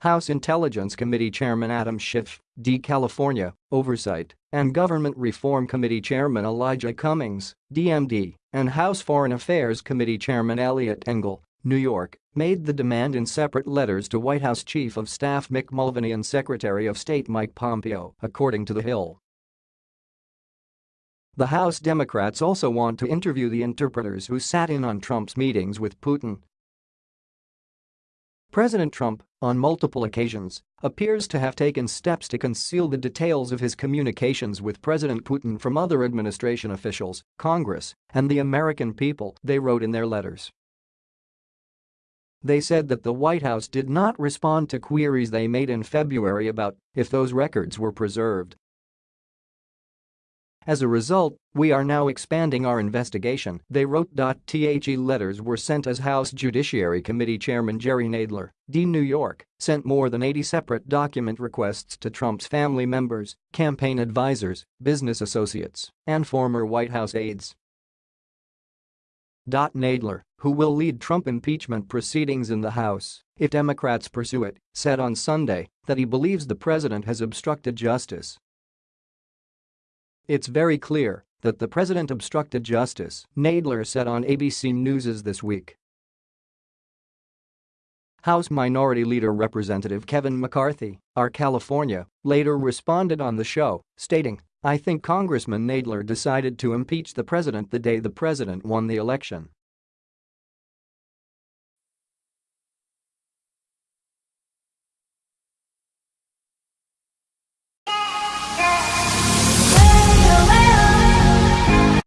House Intelligence Committee Chairman Adam Schiff, D. California, Oversight and Government Reform Committee Chairman Elijah Cummings, DMD, and House Foreign Affairs Committee Chairman Eliot Engel, New York, made the demand in separate letters to White House Chief of Staff Mick Mulvaney and Secretary of State Mike Pompeo, according to The Hill. The House Democrats also want to interview the interpreters who sat in on Trump's meetings with Putin President Trump, on multiple occasions, appears to have taken steps to conceal the details of his communications with President Putin from other administration officials, Congress, and the American people, they wrote in their letters. They said that the White House did not respond to queries they made in February about if those records were preserved as a result, we are now expanding our investigation, they wrote. The letters were sent as House Judiciary Committee Chairman Jerry Nadler, D. New York, sent more than 80 separate document requests to Trump's family members, campaign advisors, business associates, and former White House aides. Nadler, who will lead Trump impeachment proceedings in the House if Democrats pursue it, said on Sunday that he believes the president has obstructed justice it's very clear that the president obstructed justice, Nadler said on ABC News This Week. House Minority Leader Representative Kevin McCarthy, R. California, later responded on the show, stating, I think Congressman Nadler decided to impeach the president the day the president won the election.